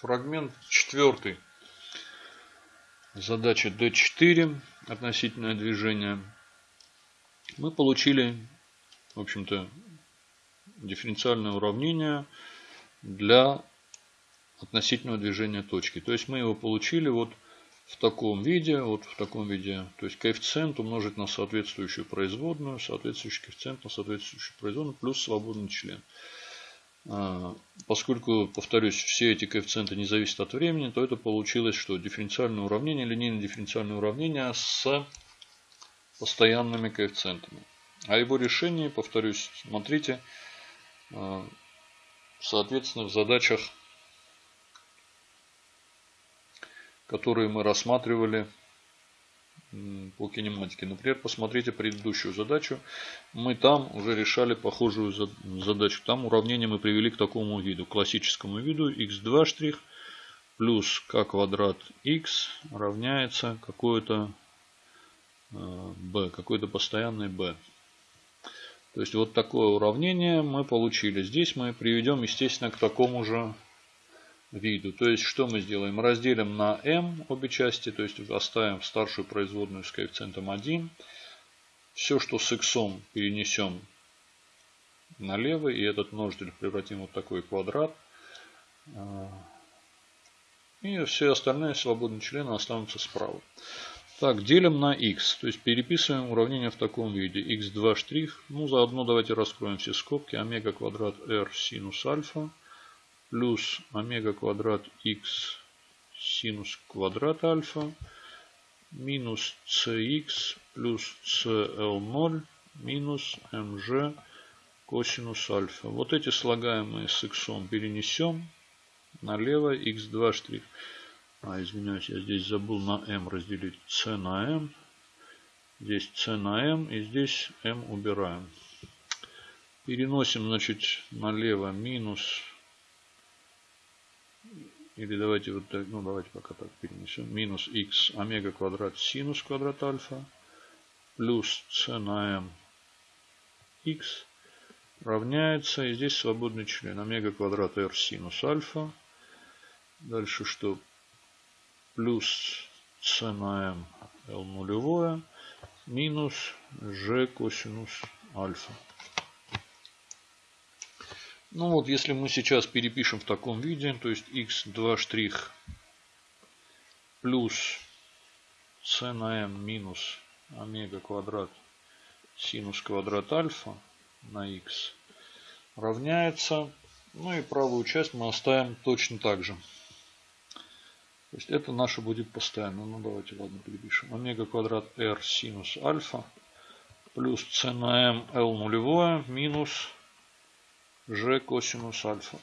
Фрагмент четвертый. Задача D4. Относительное движение. Мы получили, в общем-то, дифференциальное уравнение для относительного движения точки. То есть мы его получили вот в таком виде, вот в таком виде, то есть коэффициент умножить на соответствующую производную, соответствующий коэффициент на соответствующую производную, плюс свободный член. А, поскольку, повторюсь, все эти коэффициенты не зависят от времени, то это получилось, что дифференциальное уравнение, линейное дифференциальное уравнение с постоянными коэффициентами. А его решение, повторюсь, смотрите, а, соответственно, в задачах которые мы рассматривали по кинематике. Например, посмотрите предыдущую задачу. Мы там уже решали похожую задачу. Там уравнение мы привели к такому виду, классическому виду x2 штрих плюс k квадрат x равняется какое-то b, э, какой-то постоянный b. То есть вот такое уравнение мы получили. Здесь мы приведем, естественно, к такому же виду. То есть, что мы сделаем? Разделим на m обе части, то есть оставим старшую производную с коэффициентом 1. Все, что с x перенесем налево, и этот множитель превратим в вот такой квадрат. А, и все остальные свободные члены останутся справа. Так, делим на x. То есть переписываем уравнение в таком виде. x2 штрих. Ну, заодно давайте раскроем все скобки. Омега квадрат r синус альфа плюс омега квадрат x синус квадрат альфа минус cx плюс cl0 минус mg косинус альфа. Вот эти слагаемые с x перенесем налево x2 штрих. А, извиняюсь, я здесь забыл на m разделить c на m. Здесь c на m и здесь m убираем. Переносим, значит, налево минус или давайте вот так, ну давайте пока так перенесем. Минус x омега квадрат синус квадрат альфа плюс c на m x равняется, и здесь свободный член, омега квадрат r синус альфа. Дальше что? Плюс c на m l нулевое минус g косинус альфа. Ну вот, если мы сейчас перепишем в таком виде, то есть x2 штрих плюс c на m минус омега квадрат синус квадрат альфа на x равняется, ну и правую часть мы оставим точно так же. То есть это наше будет постоянно. Ну давайте, ладно, перепишем. Омега квадрат r синус альфа плюс c на m l нулевое минус g косинус альфа.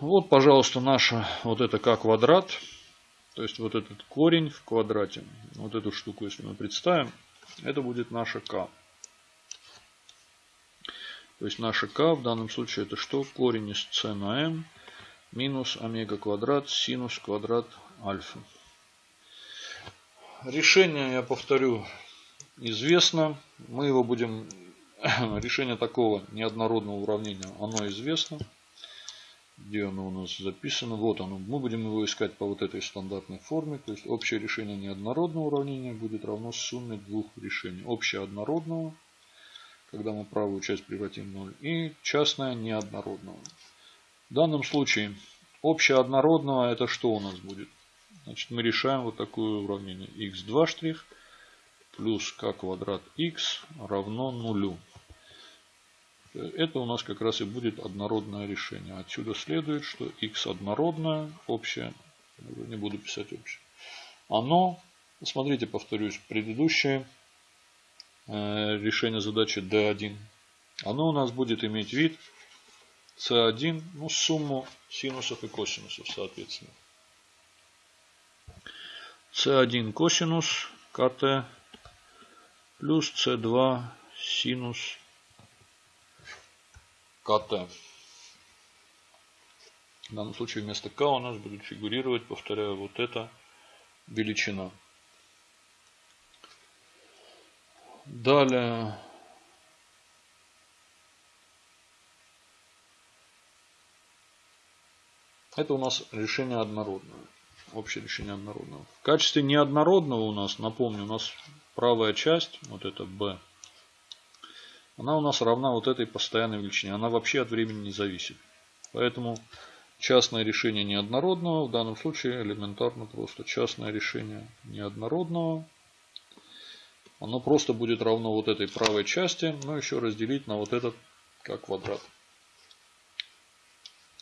Вот, пожалуйста, наша вот это к квадрат. То есть вот этот корень в квадрате. Вот эту штуку, если мы представим, это будет наша k. То есть наша k в данном случае это что? Корень из c на m минус омега квадрат синус квадрат альфа. Решение, я повторю, известно. Мы его будем решение такого неоднородного уравнения, оно известно. Где оно у нас записано? Вот оно. Мы будем его искать по вот этой стандартной форме. То есть общее решение неоднородного уравнения будет равно сумме двух решений. Общее однородного, когда мы правую часть превратим в 0, и частное неоднородного. В данном случае общее однородного это что у нас будет? Значит, мы решаем вот такое уравнение. x2 штрих плюс k квадрат x равно нулю. Это у нас как раз и будет однородное решение. Отсюда следует, что x однородное, общее, не буду писать общее. Оно, смотрите, повторюсь, предыдущее э, решение задачи D1. Оно у нас будет иметь вид C1, ну сумму синусов и косинусов соответственно. C1 косинус КТ плюс C2 синус КТ. В данном случае вместо К у нас будет фигурировать, повторяю, вот эта величина. Далее Это у нас решение однородное. Общее решение однородного. В качестве неоднородного у нас, напомню, у нас правая часть, вот это b, она у нас равна вот этой постоянной величине. Она вообще от времени не зависит. Поэтому частное решение неоднородного, в данном случае элементарно просто частное решение неоднородного, оно просто будет равно вот этой правой части, но еще разделить на вот этот как квадрат.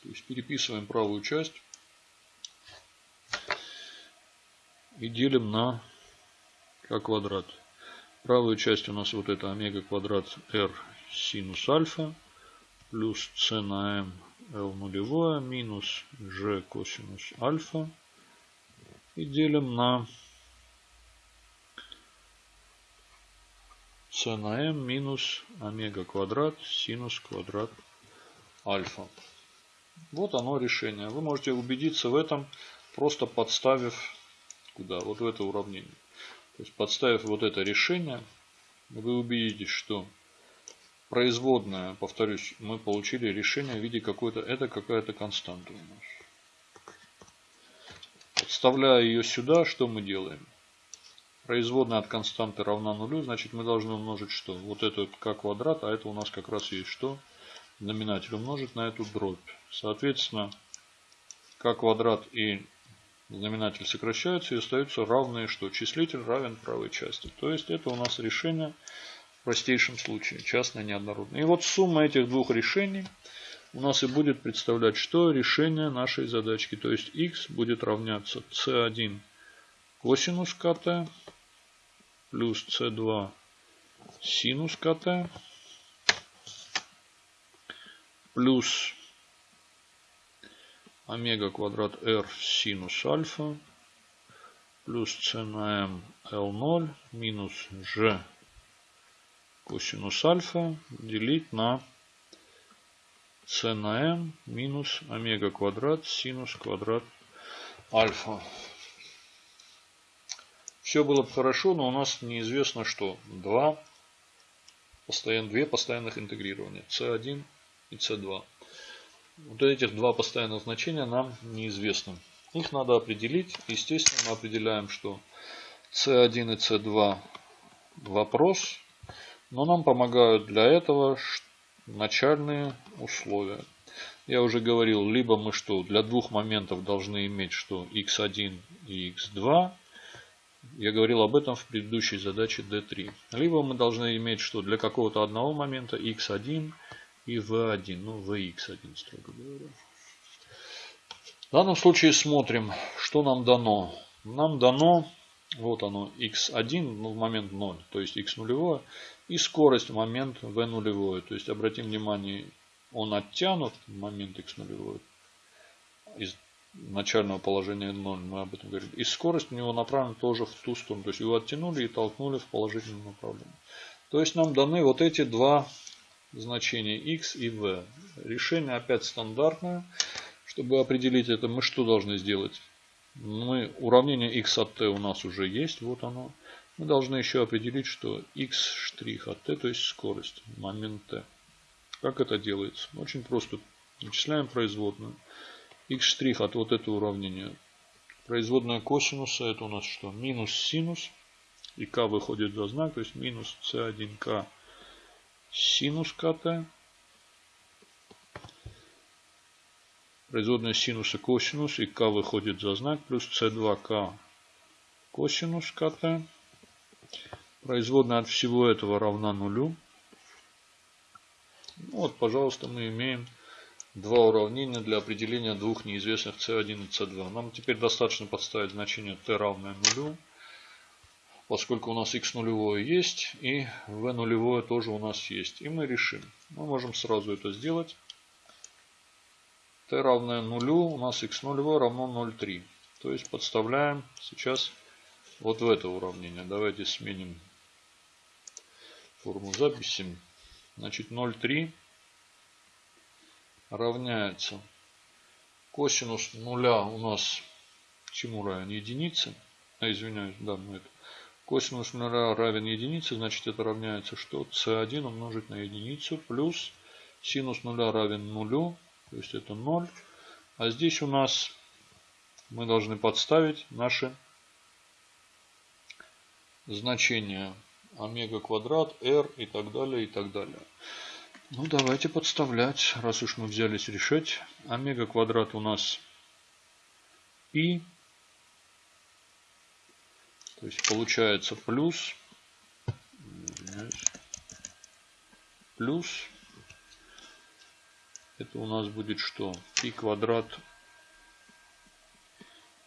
То есть переписываем правую часть и делим на как квадрат. Правую часть у нас вот это омега квадрат r синус альфа плюс c на m l нулевое минус g косинус альфа. И делим на c на m минус омега квадрат синус квадрат альфа. Вот оно решение. Вы можете убедиться в этом, просто подставив куда? Вот в это уравнение. То есть подставив вот это решение, вы убедитесь, что производная, повторюсь, мы получили решение в виде какой-то, это какая-то константа у нас. Подставляя ее сюда, что мы делаем? Производная от константы равна нулю, значит мы должны умножить что? Вот это к квадрат, а это у нас как раз есть что? Знаменатель умножить на эту дробь. Соответственно, к квадрат и знаменатель сокращаются и остаются равные что? Числитель равен правой части. То есть это у нас решение в простейшем случае, частное неоднородное. И вот сумма этих двух решений у нас и будет представлять, что решение нашей задачки. То есть x будет равняться c1 косинус КТ плюс c2 синус КТ плюс омега квадрат r синус альфа плюс c на m L0 минус g косинус альфа делить на c на m минус омега квадрат синус квадрат альфа. Все было бы хорошо, но у нас неизвестно что. Два постоян, две постоянных интегрирования. c1 и c2. Вот этих два постоянных значения нам неизвестны. Их надо определить. Естественно, мы определяем, что c1 и c2 вопрос. Но нам помогают для этого начальные условия. Я уже говорил, либо мы что, для двух моментов должны иметь что x1 и x2. Я говорил об этом в предыдущей задаче D3. Либо мы должны иметь что для какого-то одного момента x1 и v1, ну vx1, строго говоря. В данном случае смотрим, что нам дано. Нам дано, вот оно, x1 ну, в момент 0, то есть x нулевое, и скорость в момент v нулевое. То есть обратим внимание, он оттянут в момент x нулевое из начального положения 0, мы об этом говорили. И скорость у него направлена тоже в ту сторону. То есть его оттянули и толкнули в положительном направлении. То есть нам даны вот эти два значения x и v. Решение опять стандартное. Чтобы определить это, мы что должны сделать? Мы, уравнение x от t у нас уже есть, вот оно. Мы должны еще определить, что x штрих от t, то есть скорость, момент t. Как это делается? Очень просто. Вычисляем производную. x штрих от вот этого уравнения. Производная косинуса, это у нас что? Минус синус. И k выходит за знак, то есть минус c1k синус КТ. Производная синуса косинус и К выходит за знак плюс С2К косинус КТ. Производная от всего этого равна нулю. Вот, пожалуйста, мы имеем два уравнения для определения двух неизвестных c1 и c2. Нам теперь достаточно подставить значение t равное нулю поскольку у нас x нулевое есть и v нулевое тоже у нас есть. И мы решим. Мы можем сразу это сделать. t равное нулю, у нас x нулевое равно 0,3. То есть подставляем сейчас вот в это уравнение. Давайте сменим форму записи. Значит 0,3 равняется косинус нуля у нас чему равен? Единице. А, извиняюсь, да, мы это Косинус нуля равен единице, значит это равняется что? c1 умножить на единицу плюс синус нуля равен нулю, то есть это 0. А здесь у нас мы должны подставить наши значения омега квадрат, r и так далее, и так далее. Ну, давайте подставлять, раз уж мы взялись решать. Омега квадрат у нас π. То есть получается плюс, плюс, это у нас будет что? π квадрат,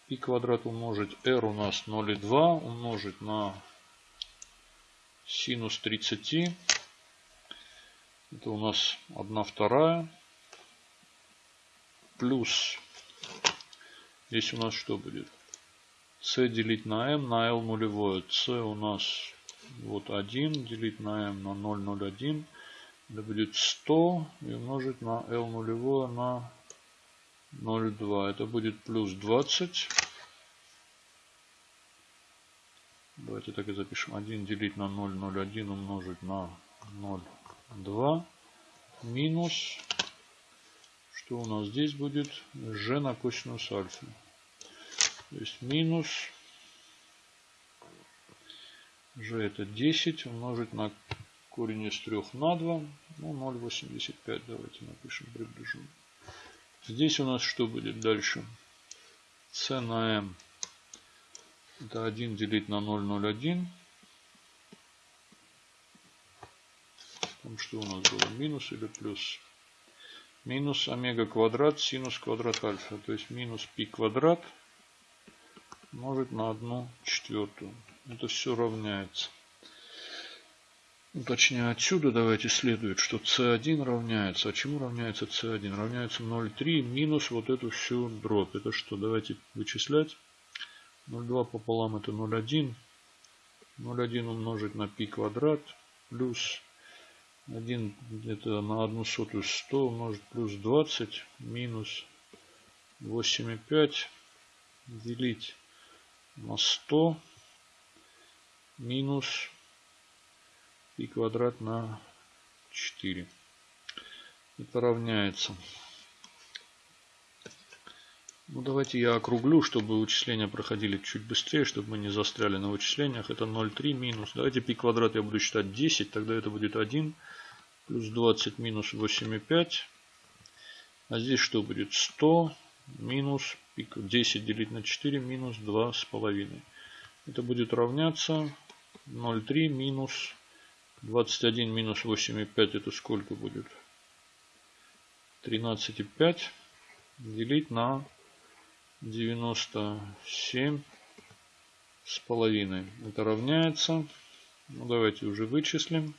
π квадрат умножить r у нас 0,2 умножить на синус 30. Это у нас 1 вторая. Плюс. Здесь у нас что будет? C делить на m на l нулевое. c у нас вот 1 делить на m на 0,01. Это будет 100 и умножить на l нулевое на 0,2. Это будет плюс 20. Давайте так и запишем. 1 делить на 0, 0,1 умножить на 0,2 минус, что у нас здесь будет, g на косинус альфа. То есть минус g это 10 умножить на корень из 3 на 2, ну 0,85 давайте напишем, приближу. Здесь у нас что будет дальше? c на m это 1 делить на 0,01. Там что у нас было? Минус или плюс? Минус омега квадрат синус квадрат альфа. То есть минус пи квадрат умножить на 1 четвертую. Это все равняется. Точнее отсюда давайте следует, что c1 равняется. А чему равняется c1? Равняется 0,3 минус вот эту всю дробь. Это что? Давайте вычислять. 0,2 пополам это 0,1. 0,1 умножить на π квадрат плюс 1 это на 1 сотую 100 умножить плюс 20 минус 8,5 делить на 100 минус π квадрат на 4. Это равняется ну, давайте я округлю, чтобы вычисления проходили чуть быстрее, чтобы мы не застряли на вычислениях. Это 0,3 минус. Давайте пи квадрат я буду считать 10, тогда это будет 1. Плюс 20 минус 8,5. А здесь что будет? 100 минус 10 делить на 4 минус 2,5. Это будет равняться 0,3 минус 21 минус 8,5. Это сколько будет? 13,5 делить на 97 с половиной. Это равняется. Ну, давайте уже вычислим.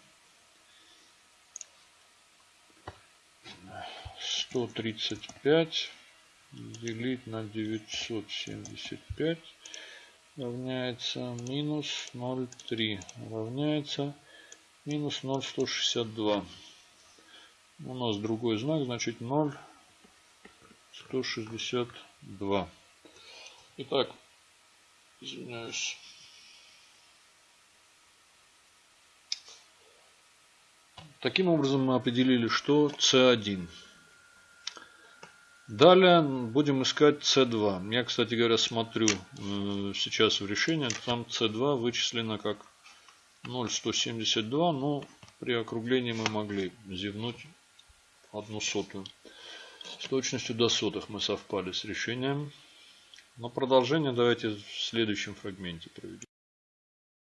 135 делить на 975 равняется минус 0,3 равняется минус 0,162. У нас другой знак, значит 0,162. 2. Итак, извиняюсь. Таким образом мы определили, что C1. Далее будем искать C2. Я, кстати говоря, смотрю э, сейчас в решении. Там C2 вычислено как 0,172. Но при округлении мы могли зевнуть одну сотую. С точностью до сотых мы совпали с решением. Но продолжение давайте в следующем фрагменте проведем.